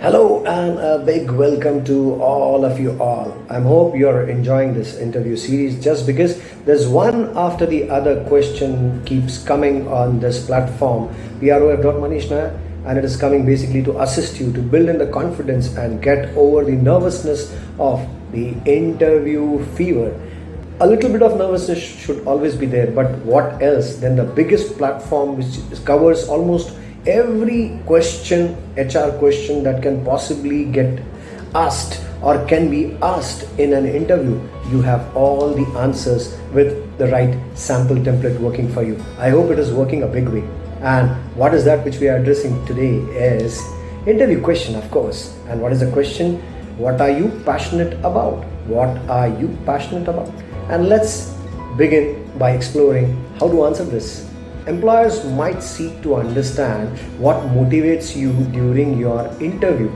Hello and a big welcome to all of you all. I hope you're enjoying this interview series just because there's one after the other question keeps coming on this platform, PROF.Manish and it is coming basically to assist you to build in the confidence and get over the nervousness of the interview fever. A little bit of nervousness should always be there, but what else than the biggest platform which covers almost every question, HR question that can possibly get asked or can be asked in an interview, you have all the answers with the right sample template working for you. I hope it is working a big way. And what is that which we are addressing today is interview question, of course. And what is the question? What are you passionate about? What are you passionate about? And let's begin by exploring how to answer this. Employers might seek to understand what motivates you during your interview.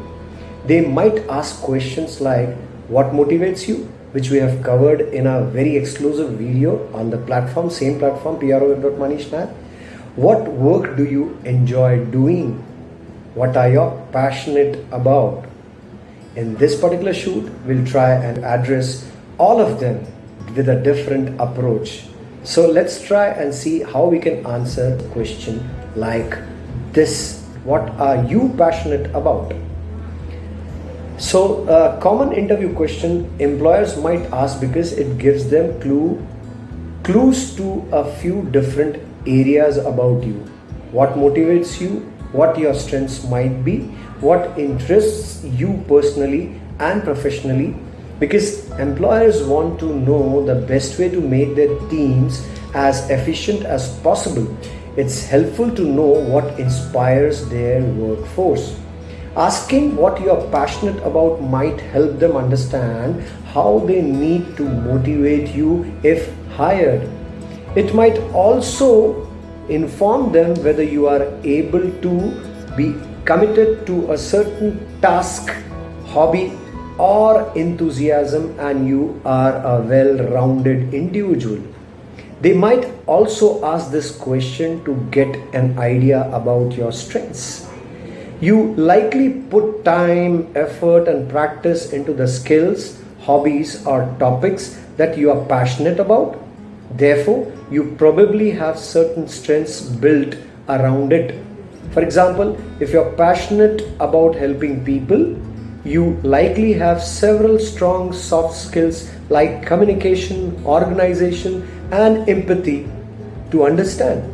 They might ask questions like what motivates you, which we have covered in a very exclusive video on the platform, same platform, pro.manish.net. What work do you enjoy doing? What are you passionate about? In this particular shoot, we'll try and address all of them with a different approach. So let's try and see how we can answer the question like this. What are you passionate about? So a common interview question employers might ask because it gives them clue clues to a few different areas about you. What motivates you, what your strengths might be, what interests you personally and professionally because employers want to know the best way to make their teams as efficient as possible. It's helpful to know what inspires their workforce. Asking what you're passionate about might help them understand how they need to motivate you if hired. It might also inform them whether you are able to be committed to a certain task, hobby or enthusiasm and you are a well-rounded individual. They might also ask this question to get an idea about your strengths. You likely put time, effort and practice into the skills, hobbies or topics that you are passionate about. Therefore, you probably have certain strengths built around it. For example, if you're passionate about helping people, you likely have several strong soft skills like communication, organization, and empathy to understand.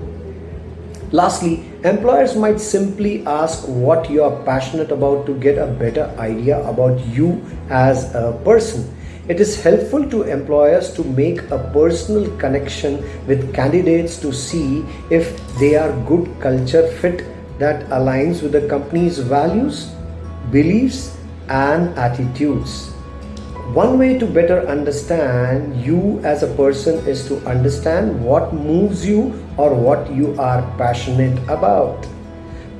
Lastly, employers might simply ask what you are passionate about to get a better idea about you as a person. It is helpful to employers to make a personal connection with candidates to see if they are good culture fit that aligns with the company's values, beliefs, and attitudes. One way to better understand you as a person is to understand what moves you or what you are passionate about.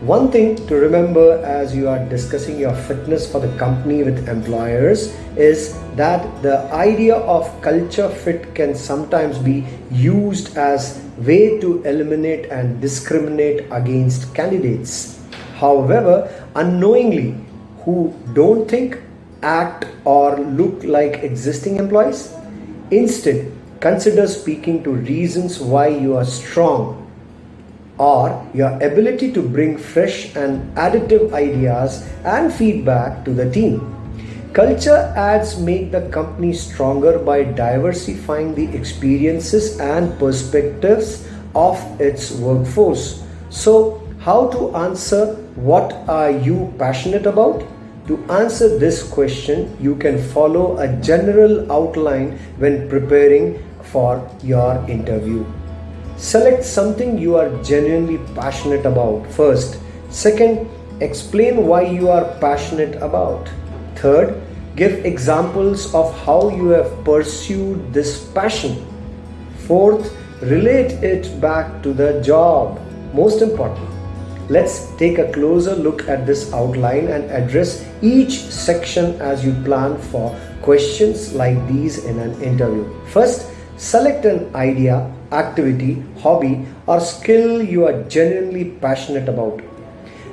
One thing to remember as you are discussing your fitness for the company with employers is that the idea of culture fit can sometimes be used as way to eliminate and discriminate against candidates. However, unknowingly, who don't think, act or look like existing employees. Instead, consider speaking to reasons why you are strong or your ability to bring fresh and additive ideas and feedback to the team. Culture adds make the company stronger by diversifying the experiences and perspectives of its workforce. So, how to answer what are you passionate about? To answer this question, you can follow a general outline when preparing for your interview. Select something you are genuinely passionate about first. Second, explain why you are passionate about. Third, give examples of how you have pursued this passion. Fourth, relate it back to the job. Most important, Let's take a closer look at this outline and address each section as you plan for questions like these in an interview. First, select an idea, activity, hobby or skill you are genuinely passionate about.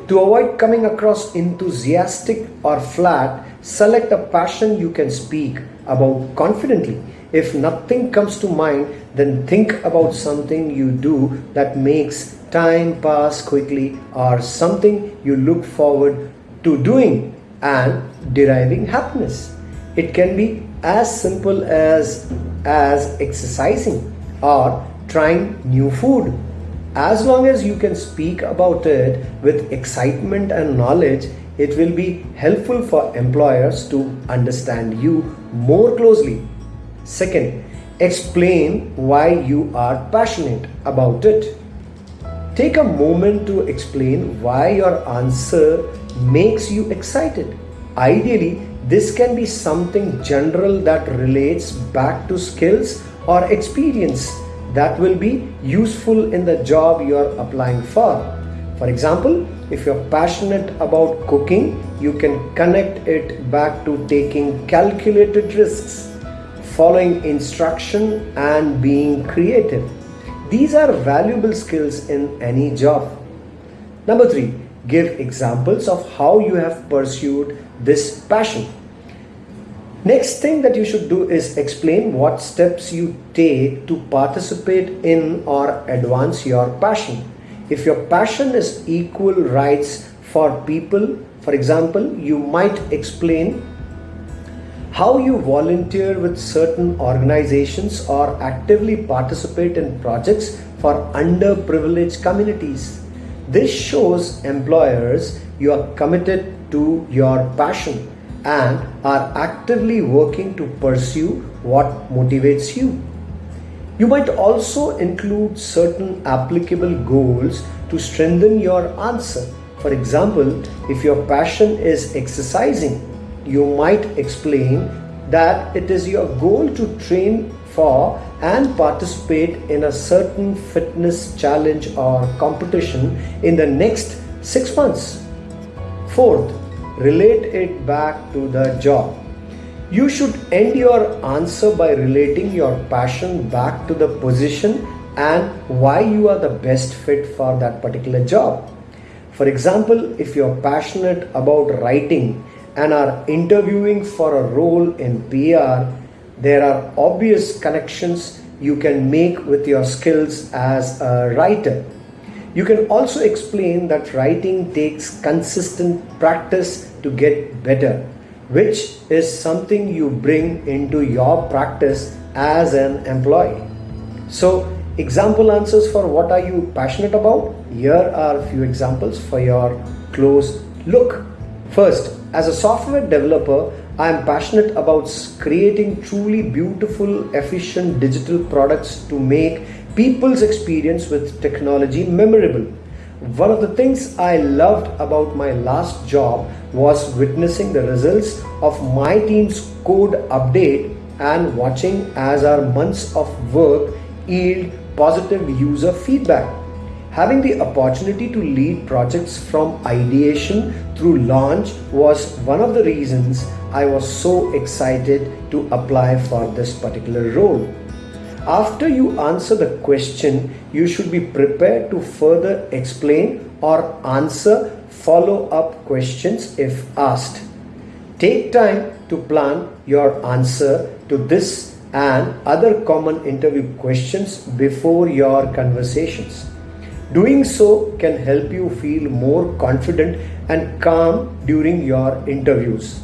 To avoid coming across enthusiastic or flat, select a passion you can speak about confidently. If nothing comes to mind, then think about something you do that makes time pass quickly or something you look forward to doing and deriving happiness. It can be as simple as as exercising or trying new food. As long as you can speak about it with excitement and knowledge, it will be helpful for employers to understand you more closely. Second, explain why you are passionate about it. Take a moment to explain why your answer makes you excited. Ideally, this can be something general that relates back to skills or experience that will be useful in the job you are applying for. For example, if you're passionate about cooking, you can connect it back to taking calculated risks, following instruction, and being creative. These are valuable skills in any job. Number three, give examples of how you have pursued this passion. Next thing that you should do is explain what steps you take to participate in or advance your passion. If your passion is equal rights for people, for example, you might explain how you volunteer with certain organizations or actively participate in projects for underprivileged communities. This shows employers you are committed to your passion and are actively working to pursue what motivates you. You might also include certain applicable goals to strengthen your answer. For example, if your passion is exercising, you might explain that it is your goal to train for and participate in a certain fitness challenge or competition in the next six months. Fourth, relate it back to the job. You should end your answer by relating your passion back to the position and why you are the best fit for that particular job. For example, if you're passionate about writing and are interviewing for a role in PR, there are obvious connections you can make with your skills as a writer. You can also explain that writing takes consistent practice to get better, which is something you bring into your practice as an employee. So, example answers for what are you passionate about? Here are a few examples for your close look. First, as a software developer, I am passionate about creating truly beautiful, efficient digital products to make people's experience with technology memorable. One of the things I loved about my last job was witnessing the results of my team's code update and watching as our months of work yield positive user feedback. Having the opportunity to lead projects from ideation through launch was one of the reasons I was so excited to apply for this particular role. After you answer the question, you should be prepared to further explain or answer follow up questions if asked. Take time to plan your answer to this and other common interview questions before your conversations. Doing so can help you feel more confident and calm during your interviews.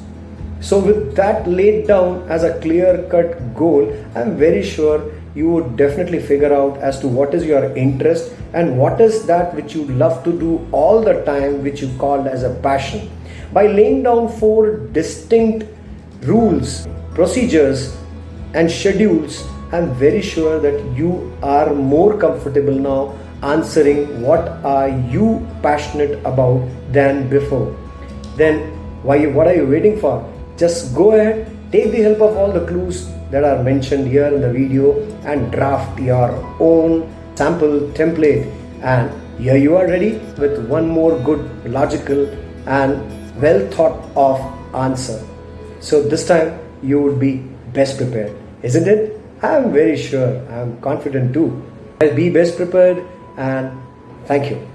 So, with that laid down as a clear cut goal, I'm very sure you would definitely figure out as to what is your interest and what is that which you love to do all the time which you called as a passion by laying down four distinct rules procedures and schedules i'm very sure that you are more comfortable now answering what are you passionate about than before? Then why what are you waiting for? Just go ahead take the help of all the clues that are mentioned here in the video and draft your own sample template. And here you are ready with one more good logical and well thought of answer. So this time you would be best prepared isn't it? I am very sure. I am confident too. Be best prepared and thank you